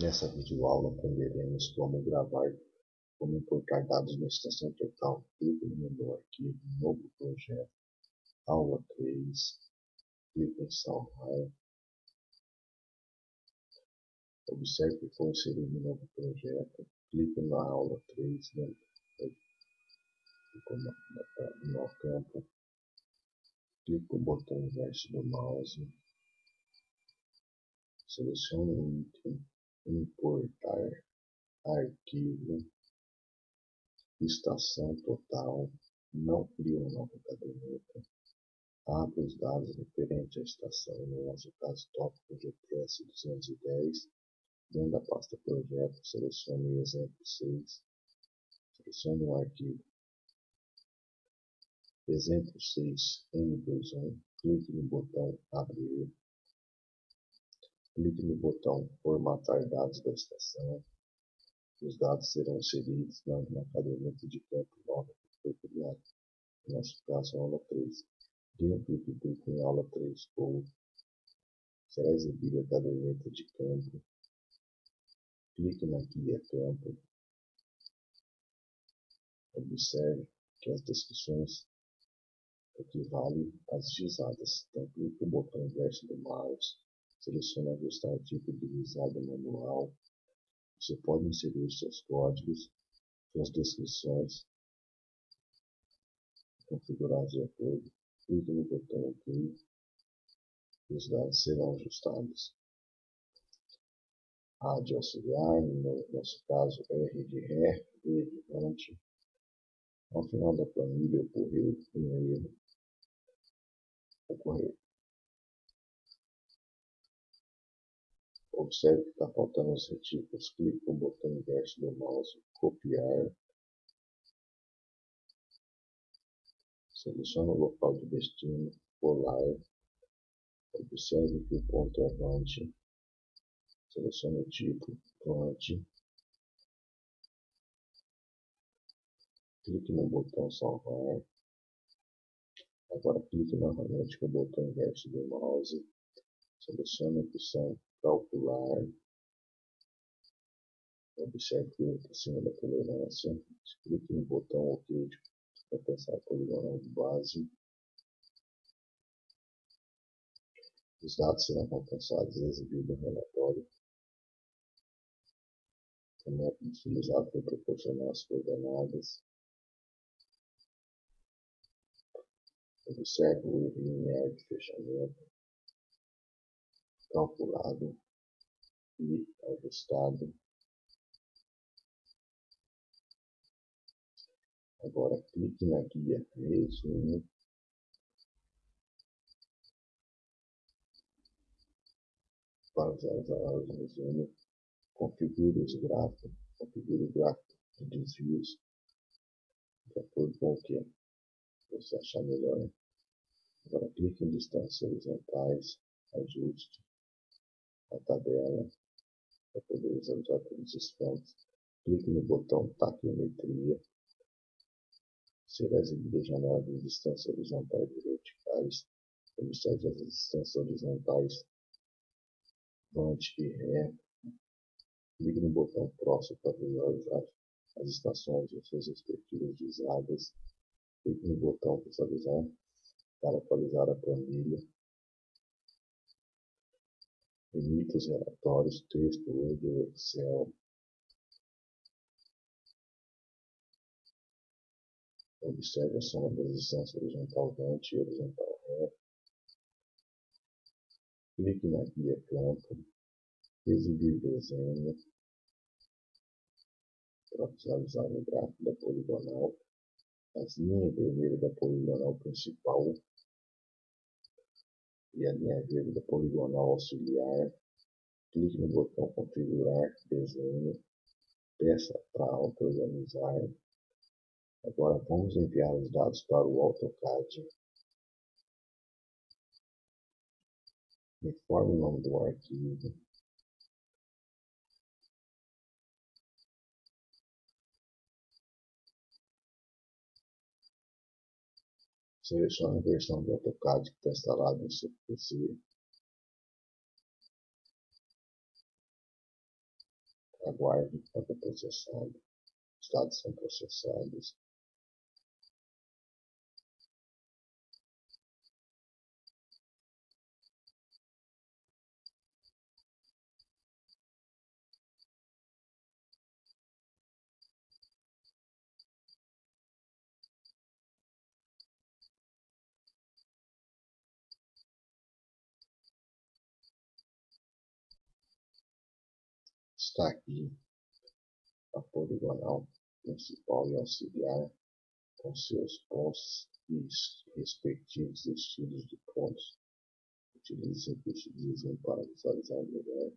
Nessa videoaula aprenderemos como gravar, como importar dados na estação total. Clique no menu Arquivo, Novo Projeto, Aula 3, clique em Salvar. Observe que foi inserido um novo projeto. Clique na aula 3, no, no campo. Clique o botão inverso do mouse. Selecione o item importar arquivo estação total, não cria uma nova caderneta, abre os dados referentes à estação, no nosso caso tópico GPS 210, dentro da pasta projeto, selecione exemplo 6, selecione o arquivo. Exemplo 6 M21, clique no botão abrir, Clique no botão Formatar dados da estação. Os dados serão inseridos na, caderneta de campo nova que foi criada. No nosso caso, a aula 3. Dentro do clique em aula 3 ou será exibida a caderneta de campo. Clique na guia campo. Observe que as descrições equivalem às gizadas. Então, clique no botão inverso do mouse Selecione ajustar tipo de visada manual. Você pode inserir seus códigos, suas descrições, configurados de acordo. Clique no botão OK e os dados serão ajustados. A de auxiliar, no nosso caso R de ré, B de ante. Ao final da planilha ocorreu um erro. Observe que está faltando os retículos. Clique no botão inverso do mouse, copiar. Selecione o local de destino, polar. Observe que o ponto é avante. Selecione o tipo, pronto. Clique no botão salvar. Agora clique novamente com o botão inverso do mouse. Selecione a opção calcular, observe acima da tolerância, clique no botão OK para pensar poligonal de base. Os dados serão compensados e exibidos no relatório. O método utilizado para proporcionar as coordenadas. Observe o linear de fechamento calculado e ajustado. Agora clique na guia resumo. Para usar o resumo, configure os gráficos, configure o gráfico de desvios de acordo com o que você achar melhor. Agora clique em distâncias horizontais, ajuste a tabela para poder visualizar todos os campos. Clique no botão Taquiometria. Será exibida a janela de distâncias horizontais e verticais. Observe as distâncias horizontais Vante e Ré. Clique no botão Próximo para visualizar as estações e suas respectivas visadas. Clique no botão Visualizar para atualizar a planilha. Emita os relatórios, texto, Word Excel. Observe a soma das distâncias horizontal vante e horizontal ré. Clique na guia campo. Exibir desenho. Para visualizar o gráfico da poligonal. As linhas vermelhas da poligonal principal e a linha verde da poligonal auxiliar. Clique no botão configurar desenho. Peça para auto-organizar. Agora vamos enviar os dados para o AutoCAD. Informe o nome do arquivo. Selecione a versão do AutoCAD que está instalado no seu PC. aguarde enquanto é processado. Os dados são processados. Está aqui a poligonal principal e auxiliar com seus pontos e respectivos destinos de pontos. Utilize o de desenho para visualizar melhor